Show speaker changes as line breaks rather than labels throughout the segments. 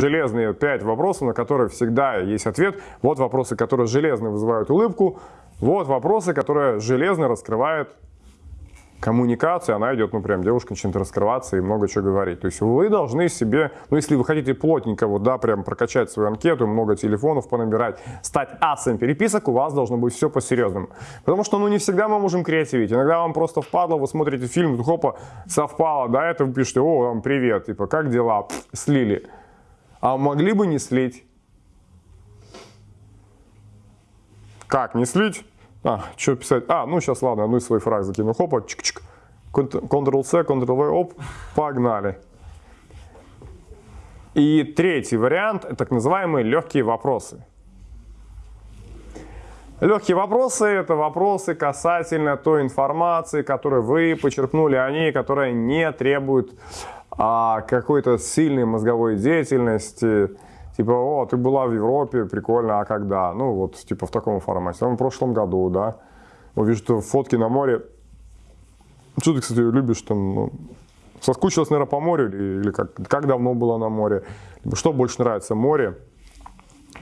Железные 5 вопросов, на которые всегда есть ответ. Вот вопросы, которые железно вызывают улыбку. Вот вопросы, которые железно раскрывают коммуникация, она идет, ну, прям девушка начинает раскрываться и много чего говорить. То есть вы должны себе, ну, если вы хотите плотненько, вот, да, прям прокачать свою анкету, много телефонов понабирать, стать асом переписок, у вас должно быть все по-серьезному. Потому что, ну, не всегда мы можем креативить. Иногда вам просто впадло, вы смотрите фильм, хопа, совпало, да, это вы пишете, о, там, привет, типа, как дела, слили. А могли бы не слить. Как не слить? А, что писать? А, ну сейчас, ладно, одну из своих фраз закину. Хопа, чик-чик. Ctrl-C, Ctrl-V, оп, погнали. И третий вариант, так называемые легкие вопросы. Легкие вопросы – это вопросы касательно той информации, которую вы почерпнули о ней, которая не требует а, какой-то сильной мозговой деятельности, Типа, о, ты была в Европе, прикольно, а когда? Ну, вот, типа, в таком формате. Там в прошлом году, да. Вот вижу, что фотки на море. Что ты, кстати, любишь там, ну, соскучилась, наверное, по морю или, или как, как давно была на море? Что больше нравится, море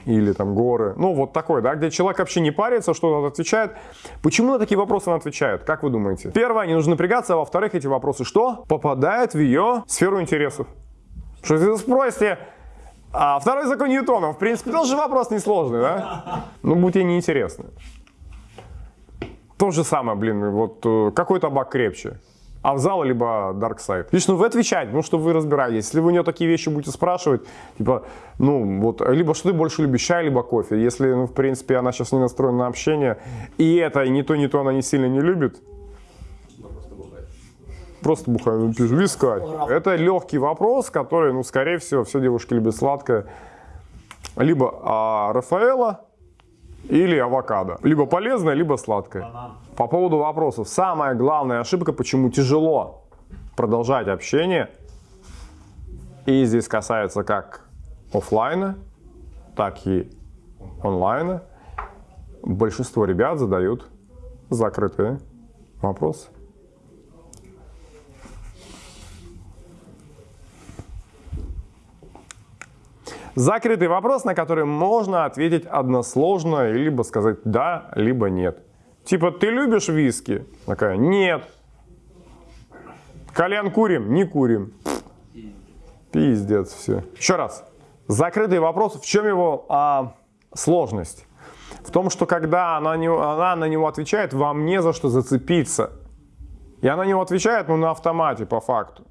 или там горы? Ну, вот такой, да, где человек вообще не парится, что он отвечает. Почему на такие вопросы он отвечает? Как вы думаете? Первое, не нужно напрягаться, а во-вторых, эти вопросы что? Попадают в ее сферу интересов. Что если спросите, а второй закон Ньютона, в принципе, тоже вопрос несложный, да? Ну, будет ей неинтересно. То же самое, блин, вот э, какой табак крепче? Авзал либо Dark Side. Лично вы отвечаете, ну, что вы разбираетесь. Если вы у нее такие вещи будете спрашивать, типа, ну, вот, либо что ты больше любишь, чай, либо кофе. Если, ну, в принципе, она сейчас не настроена на общение, и это, и не то, не то она не сильно не любит, Просто бухаю, пишу, вискарь. Это легкий вопрос, который, ну, скорее всего, все девушки любят сладкое. Либо а, Рафаэла, или авокадо. Либо полезное, либо сладкое. По поводу вопросов. Самая главная ошибка, почему тяжело продолжать общение. И здесь касается как офлайна, так и онлайна. Большинство ребят задают закрытые вопросы. Закрытый вопрос, на который можно ответить односложно, либо сказать да, либо нет. Типа, ты любишь виски? Такая, нет. Кальян курим? Не курим. Пиздец, все. Еще раз. Закрытый вопрос, в чем его а, сложность? В том, что когда она, она на него отвечает, вам не за что зацепиться. И она на него отвечает, ну, на автомате, по факту.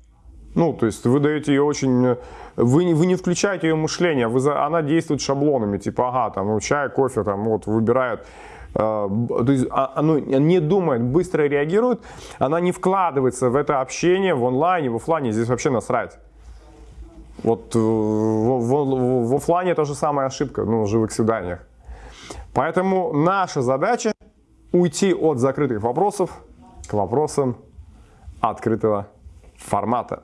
Ну, то есть вы даете ее очень... Вы не, вы не включаете ее мышление, вы за, она действует шаблонами, типа, ага, там, ну, чай, кофе, там, вот, выбирает э, то есть а, оно не думает, быстро реагирует, она не вкладывается в это общение в онлайне, в офлайне, здесь вообще насрать. Вот в, в, в, в офлайне та же самая ошибка, ну, в живых свиданиях. Поэтому наша задача уйти от закрытых вопросов к вопросам открытого формата.